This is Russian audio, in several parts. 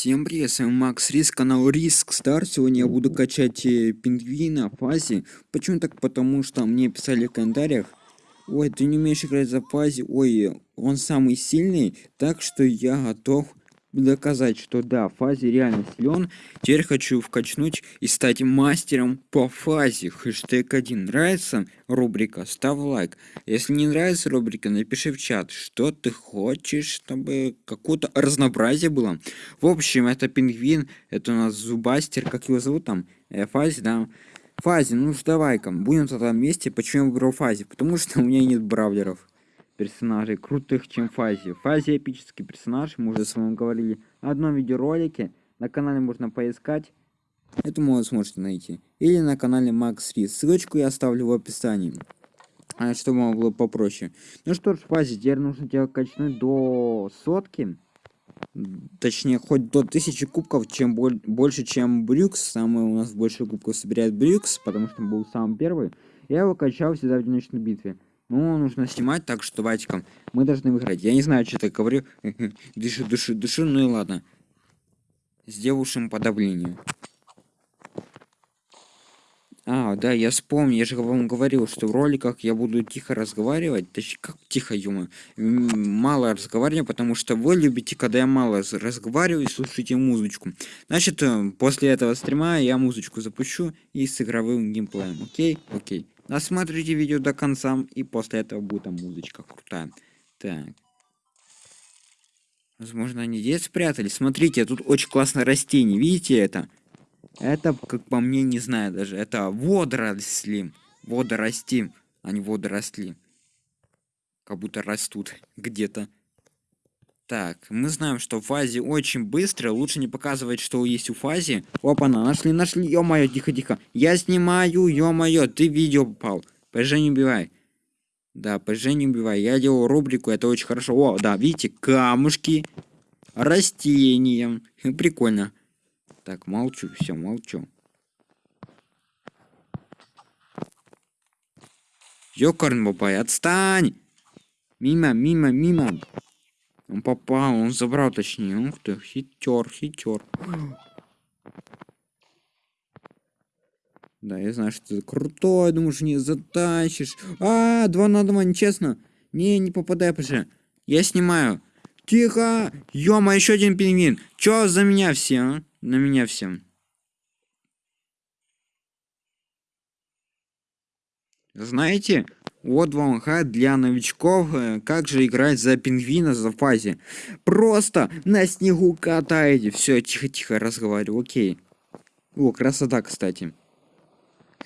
Всем привет, с вами Макс Риск, канал Риск Стар. Сегодня я буду качать э, пингвина в фазе. Почему так? Потому что мне писали в комментариях, ой, ты не умеешь играть за фазе, ой, он самый сильный, так что я готов доказать, что да, фазе реально силен. Теперь хочу вкачнуть и стать мастером по фазе. Хэштег 1. Нравится рубрика? Ставь лайк. Если не нравится рубрика, напиши в чат, что ты хочешь, чтобы какое-то разнообразие было. В общем, это пингвин, это у нас зубастер, как его зовут там? Э, фазе, да? Фазе, ну давай-ка, будем тогда вместе. Почему я выбрал фазе? Потому что у меня нет бравлеров персонажей крутых, чем Фази. Фази эпический персонаж, мы уже с вами говорили в одном видеоролике. На канале можно поискать. Это вы сможете найти. Или на канале Макс Рис. Ссылочку я оставлю в описании. А, чтобы вам было попроще. Ну что ж, Фази, теперь нужно тебя качнуть до сотки. Точнее, хоть до тысячи кубков, чем боль больше, чем Брюкс. Самый у нас больше кубков собирает Брюкс, потому что он был самый первый. Я его качал всегда в одиночной битве. Ну, нужно снимать, так что давайте-ка мы должны выиграть. Я не знаю, что я говорю. дышу, дышу, дышу, ну и ладно. Сделаем подавление. А, да, я вспомнил, я же вам говорил, что в роликах я буду тихо разговаривать. Точнее, как тихо, юма. Мало разговариваю, потому что вы любите, когда я мало разговариваю и слушаете музычку. Значит, э, после этого стрима я музычку запущу и с игровым геймплеем. Окей? Окей. Досмотрите видео до конца, и после этого будет там музычка крутая. Так. Возможно, они здесь спрятались. Смотрите, тут очень классное растение. Видите это? Это, как по мне, не знаю даже. Это водоросли. Водорости, а не водоросли. Как будто растут где-то. Так, мы знаем, что в фазе очень быстро. Лучше не показывать, что есть у фазе. Опа-на, нашли, нашли. Ё-моё, тихо-тихо. Я снимаю, ё-моё, ты видео попал. ПЖ не убивай. Да, ПЖ не убивай. Я делал рубрику, это очень хорошо. О, да, видите, камушки. Растения. Прикольно. Так, молчу, все, молчу. Ёкарн бабай, отстань! Мимо, мимо, мимо. Он попал, он забрал точнее. Ух ты, хитер, хитер. Да, я знаю, что ты крутой, думаешь, не затащишь. А, два на два, нечестно. Не, не попадай, пожа. Я снимаю. Тихо! Ёма, еще один пингвин. Чё за меня все, а? На меня всем. Знаете, вот вам хат для новичков, э, как же играть за пингвина за фазе. Просто на снегу катаете. Все, тихо-тихо разговариваю, окей. О, красота, кстати.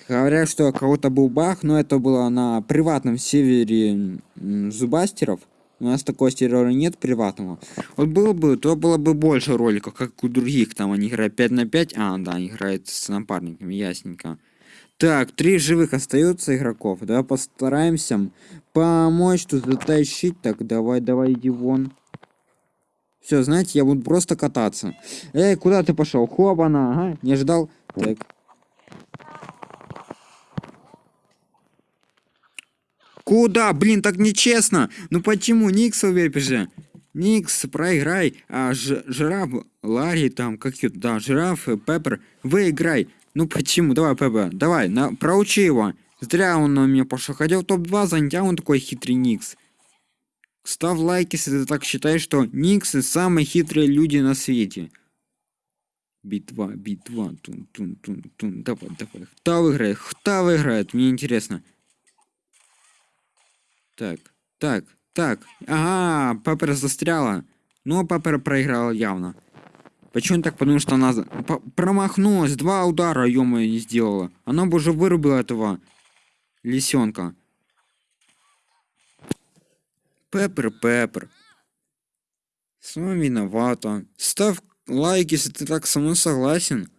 Говорят, что кого-то был баг, но это было на приватном севере зубастеров. У нас такого сервера нет приватного. Вот было бы, то было бы больше роликов, как у других. Там они играют 5 на 5. А, да, они играют с напарниками, ясненько. Так, три живых остается игроков. Давай постараемся помочь тут затащить. Так, давай, давай, иди вон. Все, знаете, я буду просто кататься. Эй, куда ты пошел? Хобана, ага, не ждал. Так. Куда? Блин, так нечестно. Ну почему? Никс же? Никс, проиграй. А ж, жираф, Ларри там, как да, жираф, Пеппер, выиграй. Ну почему? Давай, ПБ, давай, на, проучи его. Зря он на меня пошел. Хотел топ-2 занять, а он такой хитрый Никс. Ставь лайк, если ты так считаешь, что Никсы самые хитрые люди на свете. Битва, битва, тун, тун, тун, тун. Давай, давай. Кто выиграет? Кто выиграет? Мне интересно. Так, так, так. Ага, Пеппер застряла. Ну, Пеппер проиграл явно. Почему так? Потому что она промахнулась, два удара, ё не сделала. Она бы уже вырубила этого лисенка. Пеппер, Пеппер. Сама виновата. Ставь лайк, если ты так со мной согласен.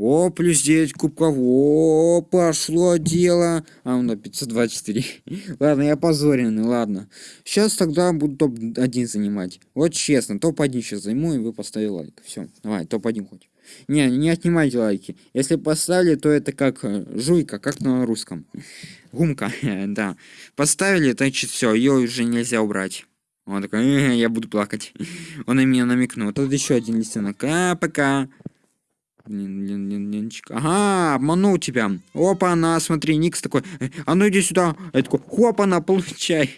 О, плюс 9 кубков. О, пошло дело. А, на 524. ладно, я позоренный, ладно. Сейчас тогда буду топ-1 занимать. Вот честно, топ-1 сейчас займу, и вы поставили лайк. Все, давай, топ-1 хоть. Не, не отнимайте лайки. Если поставили, то это как э, жуйка, как на русском. Гумка, да. Поставили, значит все, ее уже нельзя убрать. Он такой, «Э, я буду плакать. Он на меня намекнул. Тут еще один листенок. А, пока. Блинчик. Ага, обманул тебя. Опа, на, смотри, Никс такой. «Э, А ну иди сюда. Я такой, хопа, на, получай.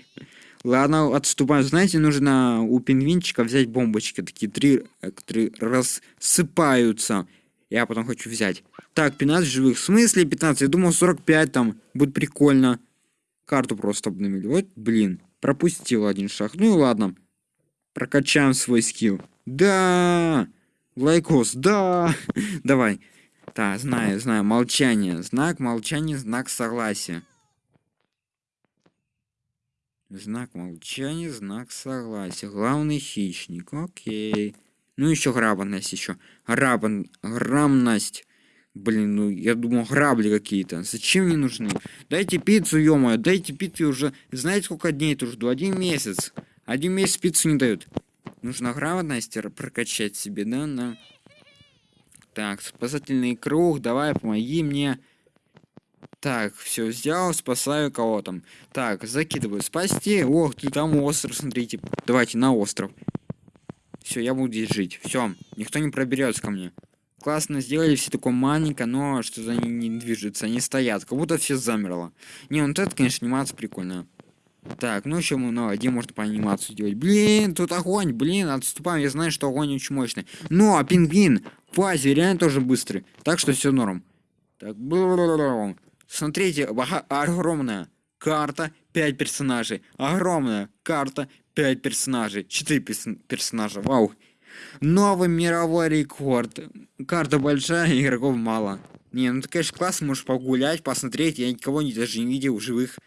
Ладно, отступаем. Знаете, нужно у пингвинчика взять бомбочки. Такие три, э, которые рассыпаются. Я потом хочу взять. Так, 15 живых. В смысле 15? Я думал 45 там. Будет прикольно. Карту просто обновили. Вот, блин. Пропустил один шаг. Ну и ладно. Прокачаем свой скилл. Да! Like a boss, да! Давай. Да, знаю, знаю. Молчание. Знак молчания, знак согласия. Знак молчания, знак согласия. Главный хищник. Окей. Ну еще грабанность еще. Грабан... Грамность. Блин, ну я думал грабли какие-то. Зачем мне нужны? Дайте пиццу, ё дайте пиццу уже. Знаете, сколько дней это жду? Один месяц. Один месяц пиццу не дают. Нужно грамотность прокачать себе, да? да. Так, спасательный круг, давай, помоги мне. Так, все взял, спасаю кого там. Так, закидываю. Спасти. Ох, ты там остров, смотрите. Давайте на остров. Все, я буду здесь жить. Все, никто не проберется ко мне. Классно сделали, все такое маленько, но что-то они не движутся, они стоят, как будто все замерло. Не, ну это, конечно, анимация прикольная. Так, ну еще мы, ну, где можно по анимацию делать? Блин, тут огонь, блин, отступаем, я знаю, что огонь очень мощный. Но, а пингвин, фазе реально тоже быстрый, так что все норм. Так, смотрите, огромная карта, 5 персонажей, огромная карта, 5 персонажей, 4 персонажа, вау. Новый мировой рекорд. Карта большая, игроков мало. Не, ну ты, конечно, классно, можешь погулять, посмотреть. Я никого не, даже не видел живых.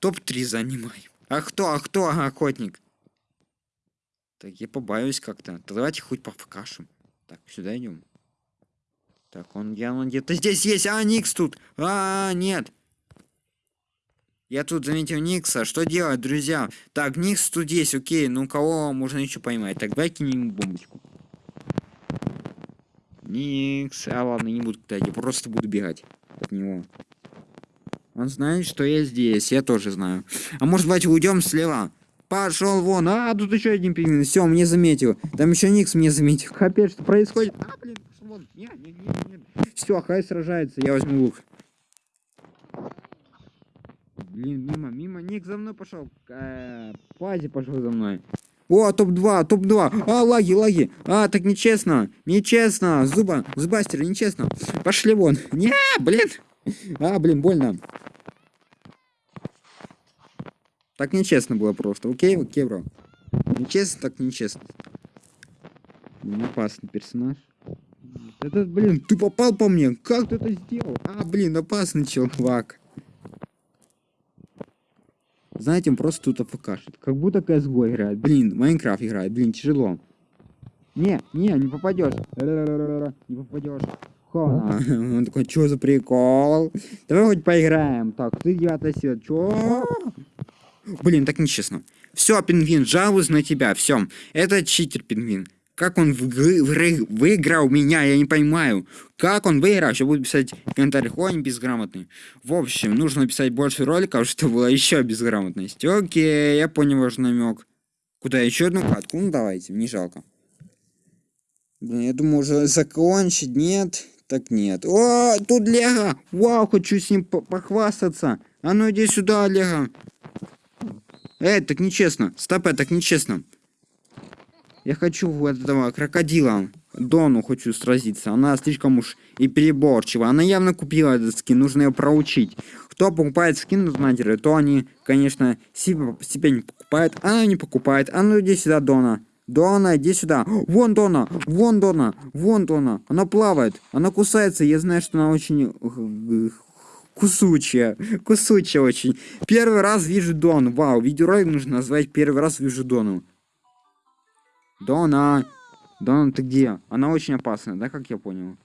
Топ-3 занимаю. А кто, а кто охотник? Так, я побаюсь как-то. Давайте хоть пофкашем. Так, сюда идем. Так, он явно где-то здесь есть. А, Никс тут. А, нет. Я тут заметил Никса. Что делать, друзья? Так, Никс тут есть, окей. Ну, кого можно еще поймать? Так, давай кинем бомбочку. Никс. А, ладно, не буду. Я просто буду бегать от него. Он знает, что я здесь. Я тоже знаю. А может, давайте уйдем слева? Пошел вон. А, тут еще один пингвин. Все, мне заметил. Там еще Никс мне заметил. Капец, что происходит? А, блин, пошел вон. Нет, нет, нет, нет. Все, хай сражается. Я возьму лук. Блин, мимо, мимо. Ник за мной пошел. Э, Пази пошел за мной. О, топ-2, топ-2. А, лаги, лаги. А, так нечестно. Нечестно. Зуба, зубастер, нечестно. Пошли вон. Не, блин. А, блин, больно. Так нечестно было просто. Окей, окей, бро. Нечестно, так нечестно. Блин, опасный персонаж. Этот, блин, ты попал по мне. Как ты это сделал? А, блин, опасный чувак. Знаете, он просто тут афкашит. Как будто CSGO играет. Блин, Майнкрафт играет. Блин, тяжело. Не, не, не попадешь. Не попадешь. Он такой, что за прикол? Давай хоть поиграем. Так, ты девятая сила. Чё? Блин, так нечестно. Все, пингвин, жалуюсь на тебя. Все. Это читер, пингвин. Как он выиграл меня, я не понимаю. Как он выиграл? Еще буду писать в комментариях, ой, безграмотный. В общем, нужно написать больше роликов, чтобы было еще безграмотность. Окей, я понял ваш намек. Куда еще одну катку? Ну давайте, не жалко. Блин, я думаю, уже закончить. Нет, так нет. О, тут Лего! Вау, хочу с ним похвастаться. А ну иди сюда, Лего. Эй, так нечестно. Стоп, так нечестно. Я хочу этого крокодила. Дону хочу сразиться. Она слишком уж и переборчива. Она явно купила этот скин, нужно ее проучить. Кто покупает скин на донатера, то они, конечно, себе, себе не покупают. Она не покупает. А ну иди сюда, Дона. Дона, иди сюда. Вон Дона, вон Дона, вон Дона. Она плавает, она кусается. Я знаю, что она очень э, кусучая, кусучая очень. Первый раз вижу Дон. Вау, видеоролик нужно назвать «Первый раз вижу Дону». Дона! Дона, ты где? Она очень опасная, да, как я понял?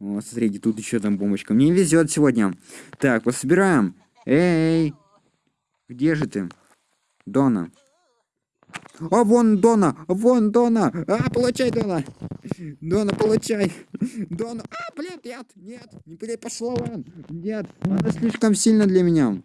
Вот, смотрите, тут еще там бомбочка. Мне везет сегодня. Так, пособираем. Эй! Где же ты? Дона. А, вон Дона! Вон Дона! А, получай, Дона! Дона, получай! Дона! А, блин, нет! Нет! Не пошла вон! Нет! Она слишком сильно для меня.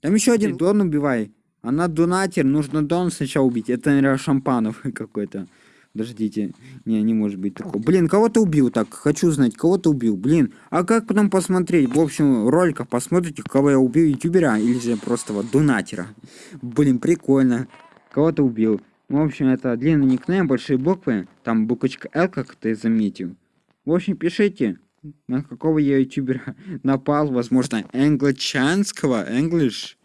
Там еще один Дон убивай. Она донатер, нужно Дон сначала убить. Это, наверное, Шампанов какой-то. Подождите. Не, не может быть такого. Блин, кого ты убил так? Хочу знать, кого ты убил. Блин, а как потом посмотреть? В общем, роликах посмотрите, кого я убил, ютубера или же просто вот донатера. Блин, прикольно. Кого ты убил? В общем, это длинный никнейм, большие буквы. Там буквочка L, как ты заметил. В общем, пишите, на какого я ютубера напал. Возможно, англичанского, English.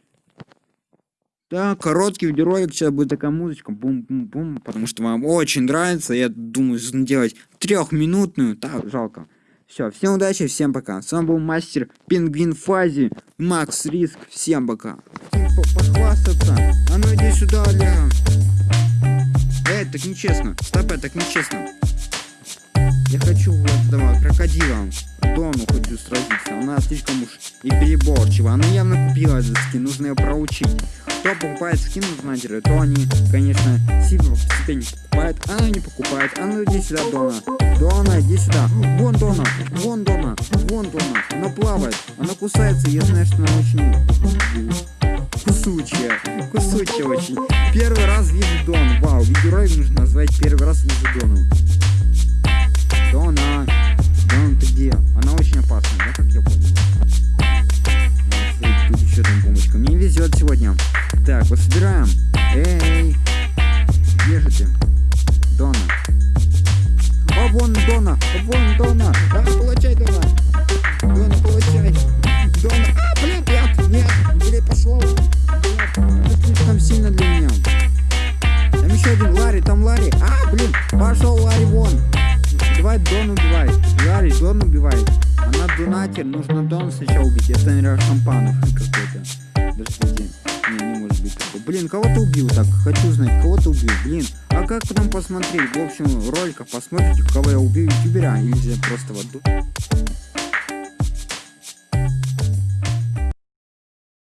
Да, короткий видеоролик, сейчас будет такая музычка, бум-бум-бум, потому что вам очень нравится, я думаю, сделать трехминутную, так, жалко. Все, всем удачи, всем пока. С вами был мастер Пингвин Фази, Макс Риск, всем пока. Похвастаться, а ну иди сюда, Олег. Эй, так нечестно, стоп, так нечестно. Я хочу вот этого крокодила. Дону хочу сразиться. Она слишком уж и переборчива. Она явно купила этот скин, нужно ее проучить. Кто покупает скин в Надере, то они, конечно, себе, себе не покупают. Она не покупает. А ну иди сюда, Дона. Дона, иди сюда. Вон Дона, вон Дона, вон Дона. Она плавает, она кусается. Я знаю, что она очень кусучая. Кусучая очень. Первый раз вижу Дон. Вау, видеоролик нужно назвать первый раз вижу Дону. Дона! Дона, ты где? Она очень опасная, да, как я понял? Тут еще там бомбочка. Мне везет сегодня. Так, вот собираем. Эй! Где же ты? Дона. А вон Дона! А вон Дона! А, получай, Дона! Дона, получай! Дона! А, блин, нет! Нет! Или пошло! Ларри, там Ларри. А, блин! Пошел Ларри вон! Давай Дон убивай. Ларри, Дон убивай. Она донатер, нужно Дон сначала убить. Это, наверное, Шампанов какой-то. Подождите. Не, не может быть такого. Блин, кого ты убил так? Хочу знать, кого ты убил. Блин, а как потом посмотреть? В общем, роликов посмотрите, кого я убил ютубера. Или же просто вот...